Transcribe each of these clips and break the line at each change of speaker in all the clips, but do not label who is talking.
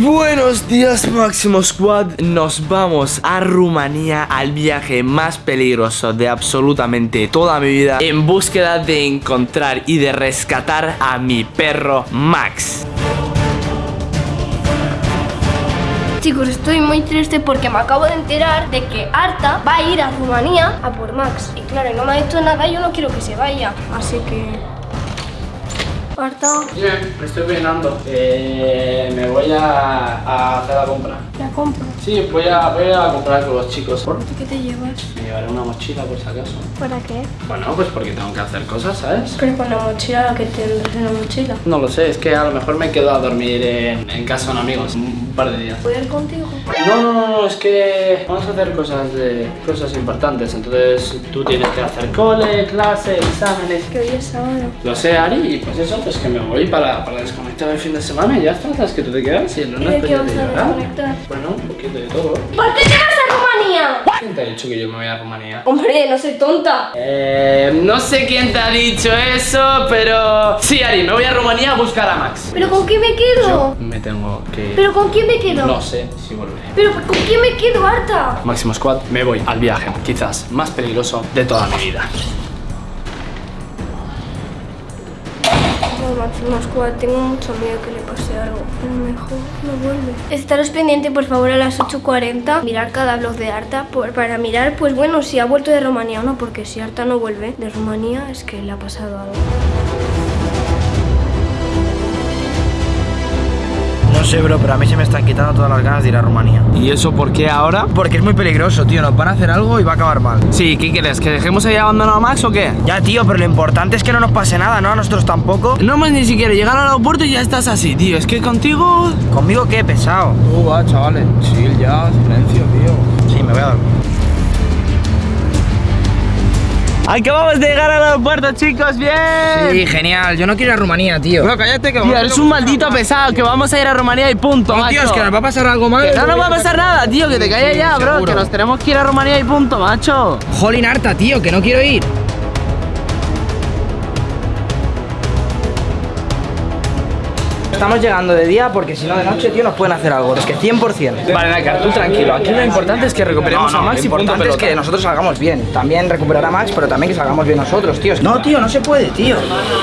Buenos días Máximo Squad, nos vamos a Rumanía al viaje más peligroso de absolutamente toda mi vida en búsqueda de encontrar y de rescatar a mi perro Max.
Chicos, estoy muy triste porque me acabo de enterar de que Arta va a ir a Rumanía a por Max. Y claro, no me ha dicho nada y yo no quiero que se vaya. Así que... Arta,
Bien, me estoy peinando. Eh, me voy a, a hacer la compra.
la compra.
Sí, voy a, voy a comprar con los chicos.
¿Y qué te llevas?
Me llevaré una mochila por si acaso.
¿Para qué?
Bueno, pues porque tengo que hacer cosas, ¿sabes?
Pero con la mochila, que tendrás en la mochila?
No lo sé, es que a lo mejor me quedo a dormir en, en casa de un amigo un par de días.
¿Puedo ir contigo?
No, no, no, es que vamos a hacer cosas de cosas importantes. Entonces tú tienes que hacer cole, clase, exámenes.
Que hoy es sábado.
Lo sé, Ari, y pues eso, pues que me voy para, para desconectar el fin de semana y ya está, sabes que tú te quedas y el
¿Y
lunes
de
pues
qué
ya
vas
te
a
llevarán.
desconectar?
Bueno, un poquito de todo.
¿Por qué te vas a Rumanía?
¿Quién te ha dicho que yo me voy a Rumanía?
Hombre, no soy tonta.
Eh, no sé quién te ha dicho eso, pero... Sí, Ari, me voy a Rumanía a buscar a Max.
¿Pero con quién me quedo?
Me tengo que...
¿Pero con quién me quedo?
No sé si volveré.
¿Pero con quién me quedo, Arta?
Máximo Squad, me voy al viaje, quizás más peligroso de toda mi vida.
Squad, tengo mucho miedo que le pase algo. A lo mejor no vuelve. Estaros pendiente, por favor, a las 8.40. Mirar cada vlog de Arta por- para mirar, pues bueno, si ha vuelto de Rumanía o no. Porque si Arta no vuelve de Rumanía, es que le ha pasado algo.
Sé, bro, pero a mí se me están quitando todas las ganas de ir a Rumanía.
¿Y eso por qué ahora?
Porque es muy peligroso, tío. Nos van a hacer algo y va a acabar mal.
Sí, ¿qué quieres? ¿Que dejemos ahí abandonado a Max o qué?
Ya, tío, pero lo importante es que no nos pase nada, ¿no? A nosotros tampoco.
No hemos ni siquiera llegar al aeropuerto y ya estás así, tío. Es que contigo...
¿Conmigo qué? Pesado.
Uh, va, chavales. Chill ya, silencio, tío.
Sí, me voy a dormir.
Acabamos de llegar al aeropuerto, chicos, bien.
Sí, genial. Yo no quiero ir a Rumanía, tío. Bro, cállate que
Tío, eres un maldito pesado, que vamos a ir a Rumanía y punto,
No, tío, es que nos va a pasar algo mal.
Que no nos va a pasar nada, tío, que te calles
sí,
ya, bro, que nos tenemos que ir a Rumanía y punto, macho.
Jolín harta, tío, que no quiero ir. Estamos llegando de día porque si no de noche, tío, nos pueden hacer algo. Es que 100%.
Vale, Nakar, tú tranquilo. Aquí lo importante es que recuperemos
No, no,
a Max
lo
y punto
importante es
pelota.
que nosotros salgamos bien. También recuperar a Max, pero también que salgamos bien nosotros, tío. No, tío, no se puede, tío.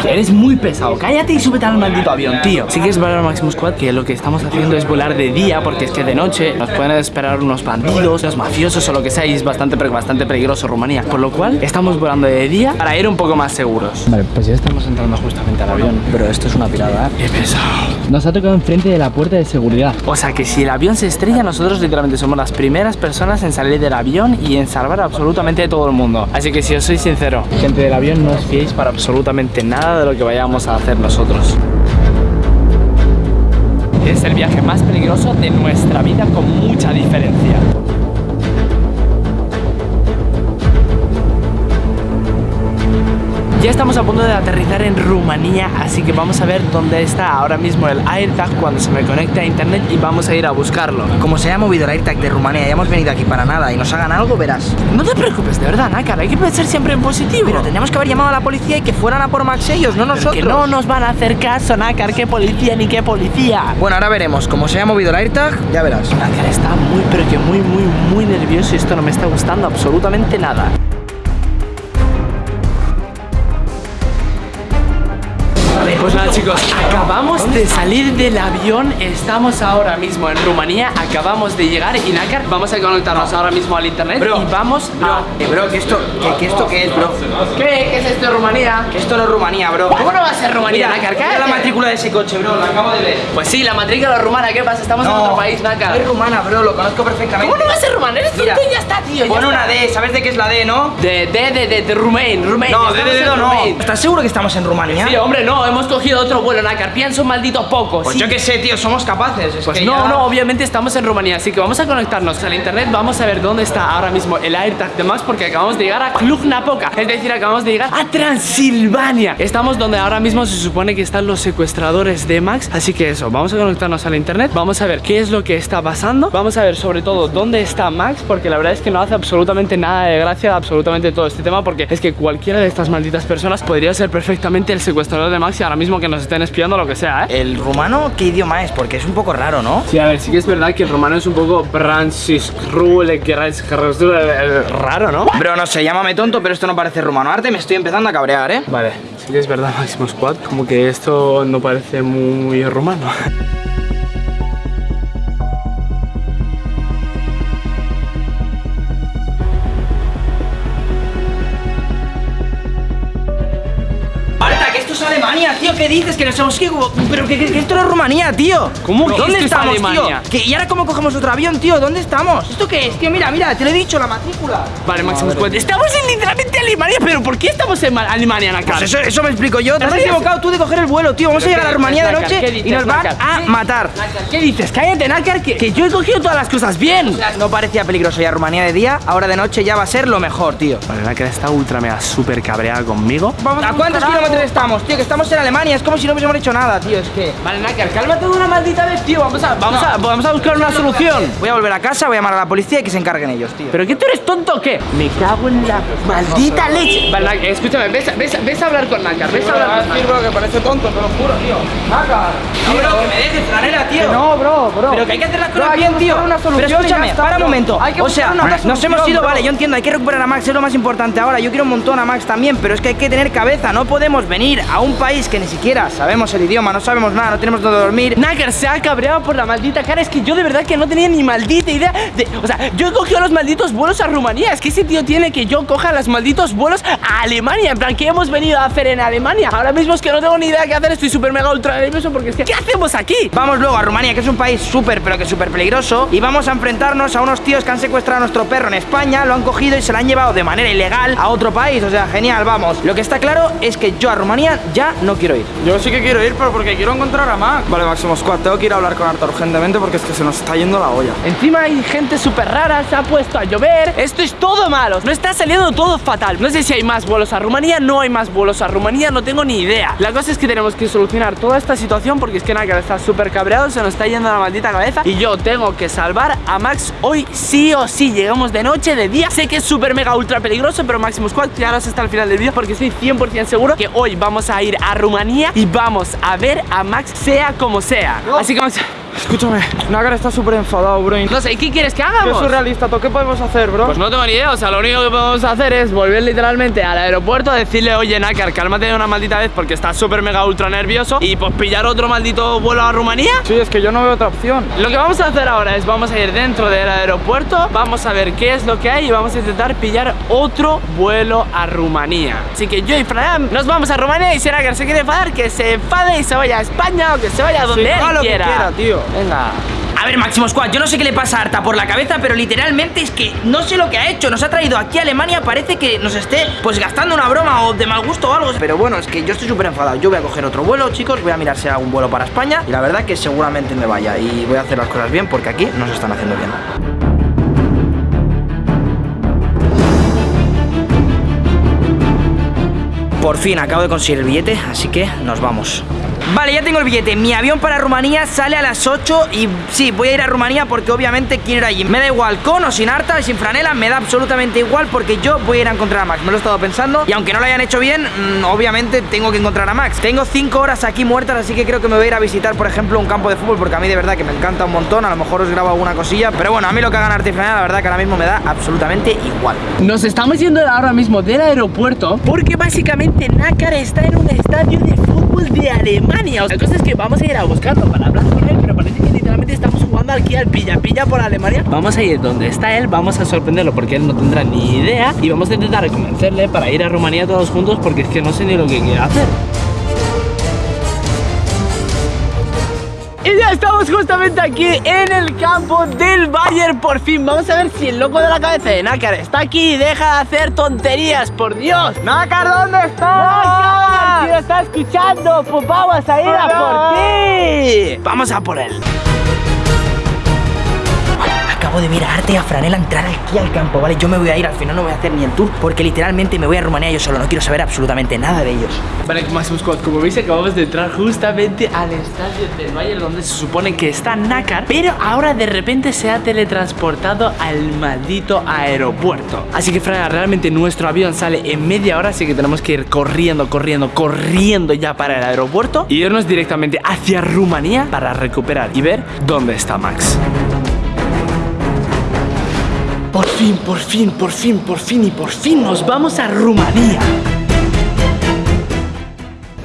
Eres muy pesado. Cállate y súbete al maldito avión, tío. Sí que es verdad, Maximus Squad, que lo que estamos haciendo es volar de día, porque es que de noche nos pueden esperar unos bandidos, los mafiosos o lo que sea, y es bastante, bastante peligroso Rumanía. Por lo cual, estamos volando de día para ir un poco más seguros. Vale, pues ya estamos entrando justamente al avión.
Pero esto es una pirada, ¿eh?
Qué pesado. Nos ha tocado enfrente de la puerta de seguridad. O sea que si el avión se estrella, nosotros literalmente somos las primeras personas en salir del avión y en salvar absolutamente todo el mundo. Así que si os soy sincero, gente del avión, no os fiéis para absolutamente nada de lo que vayamos a hacer nosotros. Es el viaje más peligroso de nuestra vida con mucha diferencia. Ya estamos a punto de aterrizar en Rumanía, así que vamos a ver dónde está ahora mismo el AirTag cuando se me conecte a internet y vamos a ir a buscarlo.
Como se haya movido el AirTag de Rumanía y hemos venido aquí para nada y nos hagan algo, verás.
No te preocupes, de verdad, Nácar, hay que pensar siempre en positivo.
Pero tendríamos que haber llamado a la policía y que fueran a por Max ellos, no
Pero
nosotros.
que no nos van a hacer caso, Nácar, qué policía ni qué policía.
Bueno, ahora veremos. Como se haya movido el AirTag, ya verás.
Nácar está muy, pero que muy, muy, muy nervioso y esto no me está gustando absolutamente nada. Pues nada chicos, acabamos de salir del avión, estamos ahora mismo en Rumanía, acabamos de llegar y Nácar, vamos a conectarnos ahora mismo al internet
Bro,
y vamos a...
Eh, bro, ¿que esto, que esto qué es, bro?
¿Qué? ¿Qué es esto de Rumanía?
Que esto no es Rumanía, bro.
¿Cómo no va a ser Rumanía, Nácar?
Mira
Cállate.
la matrícula de ese coche, bro, lo acabo de ver.
Pues sí, la matrícula rumana, ¿qué pasa? Estamos en otro país, Nácar.
Es rumana, bro, lo conozco perfectamente.
¿Cómo no va a ser rumana? Eres
Mira,
tonto y ya está, tío. ya
Pon
está.
una D, ¿sabes de qué es la D, no?
De, de, de, de, de Rumain, Rumain.
No, de
estamos
D,
en
no. ¿Estás seguro que estamos en Rumanía?
Sí, hombre, no, hemos cogido otro vuelo, Nácar. Piensa un maldito poco.
Pues
sí.
yo qué sé, tío, somos capaces. Es
Pues
que
no,
ya-
no, obviamente estamos en Rumanía, así que vamos a conectarnos al internet, vamos a ver dónde está ahora mismo el AirTag de Max porque acabamos de llegar a Cluj-Napoca, es decir, acabamos de llegar a Transilvania. Estamos donde ahora mismo se supone que están los secuestradores de Max, así que eso, vamos a conectarnos al internet, vamos a ver qué es lo que está pasando, vamos a ver sobre todo dónde está Max porque la verdad es que no hace absolutamente nada de gracia absolutamente todo este tema porque es que cualquiera de estas malditas personas podría ser perfectamente el secuestrador de Max y ahora mismo que nos estén espiando lo que sea, ¿eh?
¿El rumano qué idioma es? Porque es un poco raro, ¿no?
Sí, a ver, sí que es verdad que el rumano es un poco Francisrule, que es raro, ¿no?
Bro, no sé, llámame tonto, pero esto no parece rumano. Arte me estoy empezando a cabrear, ¿eh?
Vale, sí que es verdad, Máximo Squad, como que esto no parece muy rumano.
¿Qué dices? Que nos hemos que Pero que, que- que esto no es Rumanía, tío.
¿Cómo que
¿Dónde
esto es
estamos,
Alemania?
tío? Que- ¿Y ahora cómo cogemos otro avión, tío? ¿Dónde estamos? ¿Esto qué es? Tío, mira, mira, te lo he dicho, la matrícula.
Vale, Máximo Squad, estamos en literalmente Alemania, pero ¿por qué estamos en Ma- Alemania, Nakar?
Pues eso, eso me explico yo. Te has equivocado tú de coger el vuelo, tío. Vamos a llegar a
qué-
Rumanía de
Nakar, ¿qué
noche
dices,
y nos van a
¿Qué-
matar.
¿Qué dices? Cállate, Nakar, que, que yo he cogido todas las cosas bien.
No parecía peligroso ya Rumanía de día, ahora de noche ya va a ser lo mejor, tío.
Vale, Nakar está ultra mega súper cabreada conmigo.
¿A cuántos kilómetros estamos, tío? Que estamos en Alemania, es como si no hubiésemos hecho nada, tío. Es que.
Vale, Nakar, cálmate de una maldita vez, tío. Vamos a, vamos a, vamos a buscar una solución.
Voy a volver a casa, voy a llamar a la policía y que se encarguen ellos, tío.
¿Pero qué tú eres tonto o qué? Me cago en la maldita leche. Vale, Nakar, escúchame, ves, ves, ves a hablar con Nakar, ves a hablar con
que parece tonto, te lo juro, tío. Nacar. No, bro, que me dejes, franela, tío.
No, bro, bro.
Pero que hay que hacer las cosas bien, tío.
una
Pero escúchame,
está,
para un momento.
Hay que
O sea,
una
nos hemos ido,
bro.
vale, yo entiendo, hay que recuperar a Max, es lo más importante ahora. Yo quiero un montón a Max también, pero es que hay que tener cabeza. No podemos venir a un país que ni siquiera sabemos el idioma, no sabemos nada, no tenemos dónde dormir.
Nakar se ha cabreado por la maldita cara. Es que yo de verdad que no tenía ni maldita idea de. O sea, yo he cogido los malditos vuelos a Rumanía. Es que ese tío tiene que yo coja los malditos vuelos a Alemania. En plan, ¿qué hemos venido a hacer en Alemania? Ahora mismo es que no tengo ni idea qué hacer. Estoy súper mega ultra nervioso porque es que. ¿Qué hacemos aquí?
Vamos luego a Rumanía, que es un país súper, pero que súper peligroso, y vamos a enfrentarnos a unos tíos que han secuestrado a nuestro perro en España, lo han cogido y se lo han llevado de manera ilegal a otro país. O sea, genial, vamos. Lo que está claro es que yo a Rumanía ya no quiero ir.
Yo sí que quiero ir, pero porque quiero encontrar a Max. Vale, Máximo Squad, tengo que ir a hablar con Arta urgentemente porque es que se nos está yendo la olla.
Encima hay gente súper rara, se ha puesto a llover. Esto es todo malo. No está saliendo todo fatal. No sé si hay más vuelos a Rumanía, no hay más vuelos a Rumanía, no tengo ni idea. La cosa es que tenemos que solucionar toda esta situación porque es que Nakar está súper cabreado, se nos está yendo la maldita cabeza. Y yo tengo que salvar a Max hoy sí o sí. Llegamos de noche, de día. Sé que es súper mega ultra peligroso, pero Maximus Squad, quedaros hasta el final del vídeo porque estoy 100% seguro que hoy vamos a ir a Rumanía y vamos a ver a Max sea como sea. Así que vamos.
Escúchame, Nagar está súper enfadado, bro.
No sé, ¿qué quieres que
Qué
hagamos?
surrealista, ¿tú qué podemos hacer, bro?
Pues no tengo ni idea, o sea, lo único que podemos hacer es volver literalmente al aeropuerto, decirle, oye, Nakar, cálmate de una maldita vez porque estás súper mega ultra nervioso y pues pillar otro maldito vuelo a Rumanía.
Sí, es que yo no veo otra opción.
Lo que vamos a hacer ahora es vamos a ir dentro del aeropuerto, vamos a ver qué es lo que hay y vamos a intentar pillar otro vuelo a Rumanía. Así que yo y Fran nos vamos a Rumanía y si Nakar se quiere enfadar, que se enfade y se vaya a España o que se vaya a donde
Sí,
él
haga lo que
quiera.
quiera, tío.
Venga.
A ver, Máximo Squad, yo no sé qué le pasa a Arta por la cabeza, pero literalmente es que no sé lo que ha hecho. Nos ha traído aquí a Alemania, parece que nos esté pues gastando una broma o de mal gusto o algo. Pero bueno, es que yo estoy súper enfadado. Yo voy a coger otro vuelo, chicos, voy a mirar si hay algún vuelo para España. Y la verdad que seguramente me vaya. Y voy a hacer las cosas bien porque aquí no se están haciendo bien. Por fin acabo de conseguir el billete, así que nos vamos. Vale, ya tengo el billete. Mi avión para Rumanía sale a las 8 y sí, voy a ir a Rumanía porque obviamente quiero ir allí. Me da igual, con o sin harta, sin franela, me da absolutamente igual porque yo voy a ir a encontrar a Max. Me lo he estado pensando y aunque no lo hayan hecho bien, mm, obviamente tengo que encontrar a Max. Tengo 5 horas aquí muertas, así que creo que me voy a ir a visitar, por ejemplo, un campo de fútbol porque a mí de verdad que me encanta un montón. A lo mejor os grabo alguna cosilla, pero bueno, a mí lo que hagan arte y franela, la verdad que ahora mismo me da absolutamente igual.
Nos estamos yendo ahora mismo del aeropuerto porque básicamente Nakar está en un estadio de de Alemania. La cosa es que vamos a ir a buscarlo para hablar con él, pero parece que literalmente estamos jugando aquí al pilla-pilla por Alemania. Vamos a ir donde está él, vamos a sorprenderlo porque él no tendrá ni idea y vamos a intentar convencerle para ir a Rumanía todos juntos porque es que no sé ni lo que quiere hacer. Y ya estamos justamente aquí en el campo del Bayern por fin Vamos a ver si el loco de la cabeza de Nácar está aquí y deja de hacer tonterías, por Dios
Nácar, ¿dónde estás?
Lo está escuchando, pues vamos a ir a por ti. Vamos a por él
De ver a Arte y a Franela entrar aquí al campo, ¿vale? Yo me voy a ir, al final no voy a hacer ni el tour, porque literalmente me voy a Rumanía yo solo, no quiero saber absolutamente nada de ellos.
Vale, Máximo Squad, como veis acabamos de entrar justamente al estadio del Bayern donde se supone que está Nácar, pero ahora de repente se ha teletransportado al maldito aeropuerto. Así que Fraga, realmente nuestro avión sale en media hora, así que tenemos que ir corriendo, corriendo, corriendo ya para el aeropuerto y irnos directamente hacia Rumanía para recuperar y ver dónde está Max. Por fin, por fin, por fin, por fin y por fin nos vamos a Rumanía.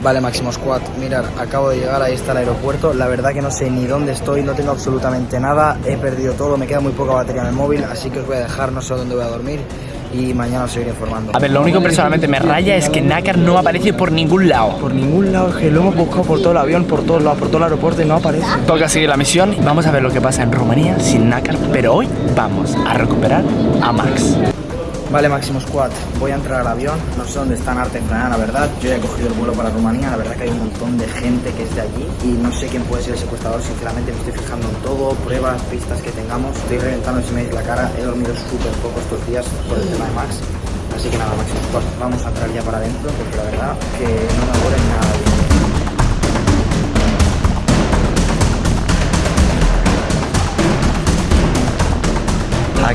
Vale, Máximo Squad, mirad, acabo de llegar, ahí está el aeropuerto. La verdad que no sé ni dónde estoy, no tengo absolutamente nada, he perdido todo, me queda muy poca batería en el móvil, así que os voy a dejar, no sé dónde voy a dormir y mañana os seguiré informando.
A ver, lo único que personalmente me raya es que Nácar no aparece por ningún lado.
Por ningún lado, es que lo hemos buscado por todo el avión, por todos lados, por todo el aeropuerto y no aparece.
Toca seguir la misión vamos a ver lo que pasa en Rumanía sin Nácar, pero hoy vamos a recuperar a Max.
Vale, Máximo Squad, voy a entrar al avión, no sé dónde están Arte Fran, la verdad, yo ya he cogido el vuelo para Rumanía, la verdad que hay un montón de gente que es de allí y no sé quién puede ser el secuestrador, sinceramente me estoy fijando en todo, pruebas, pistas que tengamos, estoy reventando si me la cara, he dormido súper poco estos días por el tema de Max, así que nada, Máximo Squad, vamos a entrar ya para adentro porque la verdad que no me aburre nada bien.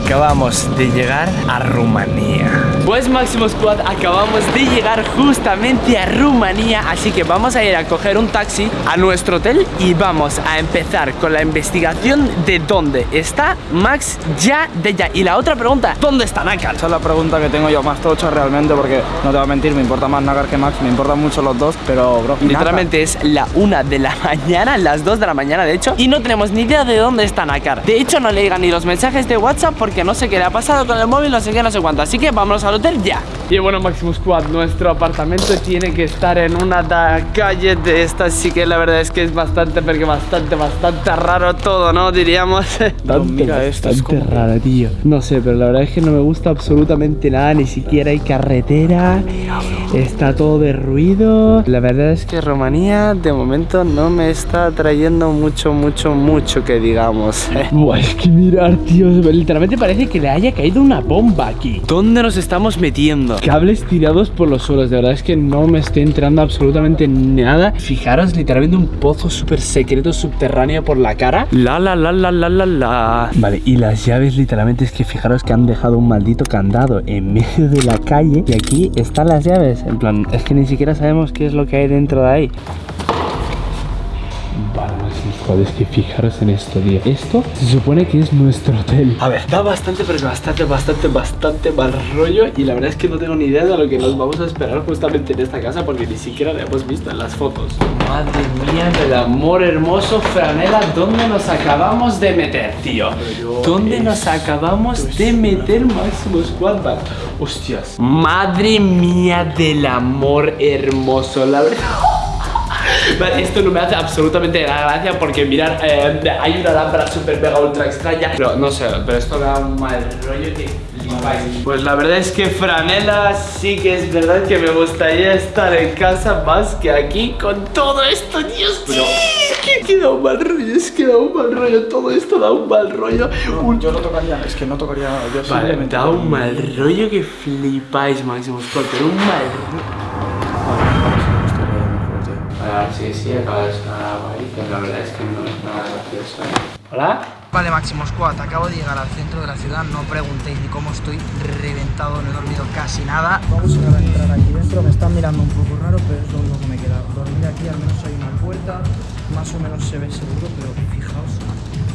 Acabamos de llegar a Rumanía. Pues Máximo Squad, acabamos de llegar justamente a Rumanía, así que vamos a ir a coger un taxi a nuestro hotel y vamos a empezar con la investigación de dónde está Max ya de ya. Y la otra pregunta, ¿dónde está Nácar?
Esa es la pregunta que tengo yo más tocha realmente porque no te voy a mentir, me importa más Nagar que Max, me importan mucho los dos, pero bro,
Literalmente es la una de la mañana, las 2 de la mañana de hecho Y no tenemos ni idea de dónde está Nácar De hecho no le llegan ni los mensajes de WhatsApp porque no sé qué le ha pasado con el móvil, no sé qué, no sé cuánto. Así que vámonos al hotel ya. Y bueno Maximus Squad, nuestro apartamento tiene que estar en una da- calle de estas. Así que la verdad es que es bastante, porque bastante, bastante raro todo, ¿no? Diríamos.
Pero mira esto, es como-
raro, tío. No sé, pero la verdad es que no me gusta absolutamente nada Ni siquiera hay carretera Está todo de ruido La verdad es que Rumanía de momento no me está trayendo mucho, mucho, mucho que digamos. Buah, es que mirar, tío Literalmente parece que le haya caído una bomba aquí ¿Dónde nos estamos metiendo? Cables tirados por los suelos De verdad es que no me estoy enterando absolutamente nada. Fijaros literalmente un pozo súper secreto subterráneo por la cara. La la la la la la la. Vale, y las llaves literalmente es que fijaros que han dejado un maldito candado en medio de la calle Y aquí están las llaves. En plan, es que ni siquiera sabemos qué es lo que hay dentro de ahí Es que fijaros en esto, tío. Esto se supone que es nuestro hotel. A ver, da bastante, pero bastante, bastante, bastante mal rollo Y la verdad es que no tengo ni idea de lo que nos vamos a esperar justamente en esta casa Porque ni siquiera la hemos visto en las fotos. Madre mía del amor hermoso, Franela ¿Dónde nos acabamos de meter, tío? ¿Dónde nos acabamos de meter, Máximo Squad? Hostias. Madre mía del amor hermoso, la verdad Vale, esto no me hace absolutamente nada gracia porque mirar, eh, hay una lámpara super mega ultra extraña. Pero no sé, pero esto me da un mal rollo que flipáis. Pues la verdad es que franela sí que es verdad que me gustaría estar en casa más que aquí con todo esto, Dios Pero es que, da un mal rollo, es que da un mal rollo, todo esto da un mal rollo. Un-
Yo no tocaría, es que no tocaría, yo
Vale, da un mal rollo que flipáis, Máximo Sport, pero un mal rollo Ah, sí, sí, acaba de la verdad es que no es nada gracioso. ¿Hola?
Vale, Máximo Squad, acabo de llegar al centro de la ciudad, no preguntéis ni cómo estoy reventado, no he dormido casi nada. Vamos a entrar aquí dentro, me están mirando un poco raro, pero es lo único que me queda. Dormir aquí, al menos hay una puerta, más o menos se ve seguro, pero fijaos,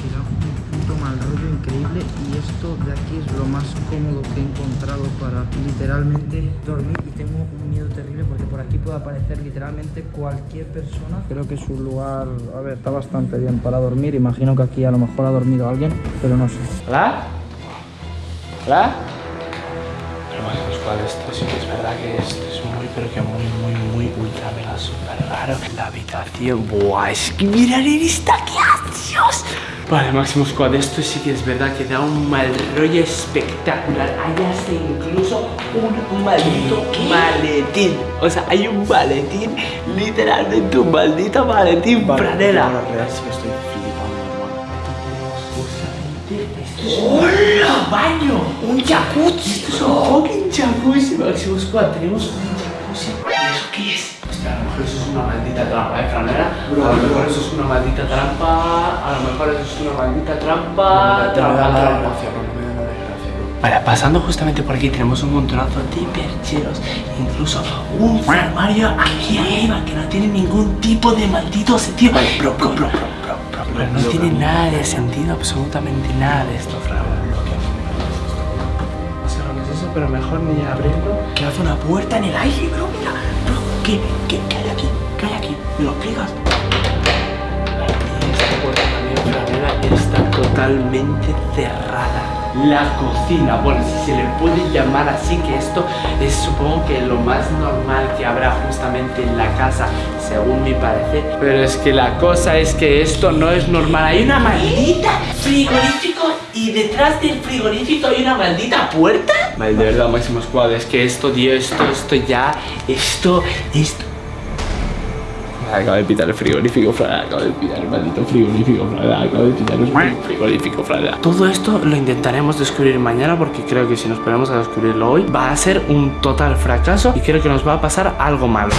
que da un puto mal rollo increíble y esto de aquí es lo más cómodo que he encontrado para literalmente dormir y tengo un miedo terrible aquí puede aparecer literalmente cualquier persona. Creo que es un lugar, a ver, está bastante bien para dormir, imagino que aquí a lo mejor ha dormido alguien, pero no sé.
¿Hola? ¿Hola? Pero Máximo Squad, esto sí que es verdad que esto es muy, pero que muy, muy, muy ultra mega super raro. La habitación, buah, es que mirar esta, qué Dios. Vale, Máximo Squad, esto sí que es verdad que da un mal rollo espectacular. Hay hasta incluso un maldito maletín. O sea, hay un maletín, literalmente un maldito maletín, franela.
La verdad es que estoy flipando, hermano.
Justamente ¡Hola! ¡Baño! ¡Un jacuzzi! Esto es un fucking jacuzzi, Máximo Squad. Tenemos un jacuzzi. ¿Y eso qué es? Hostia, a lo mejor eso es una maldita trampa, ¿eh, Franera? A lo mejor eso es una maldita trampa. A lo mejor eso es una maldita trampa. Trampa, trampa. Vale, pasando justamente por aquí tenemos un montonazo de percheros, incluso un armario aquí arriba que no tiene ningún tipo de maldito sentido. Pero, pero, pero, pero, pero, pero no tiene nada de sentido, absolutamente nada de esto, Fran. Pero mejor ni abrirlo. Que hace una puerta en el aire, bro, mira. Bro, ¿qué, qué, qué hay aquí? ¿Qué hay aquí? ¿Me lo explicas? Y esta puerta también, está totalmente cerrada. La cocina, bueno, si se le puede llamar así, que esto es supongo que lo más normal que habrá justamente en la casa, según mi parecer. Pero es que la cosa es que esto no es normal. Hay una maldita frigorífico y detrás del frigorífico hay una maldita puerta. Vale, de verdad, Máximo Squad, es que esto, tío, esto, esto ya, esto, esto. Acabo de pitar el frigorífico, Fran. Acabo de pitar el maldito frigorífico, Fran. Acabo de pitar el frigorífico, Fran. Todo esto lo intentaremos descubrir mañana porque creo que si nos ponemos a descubrirlo hoy va a ser un total fracaso y creo que nos va a pasar algo malo.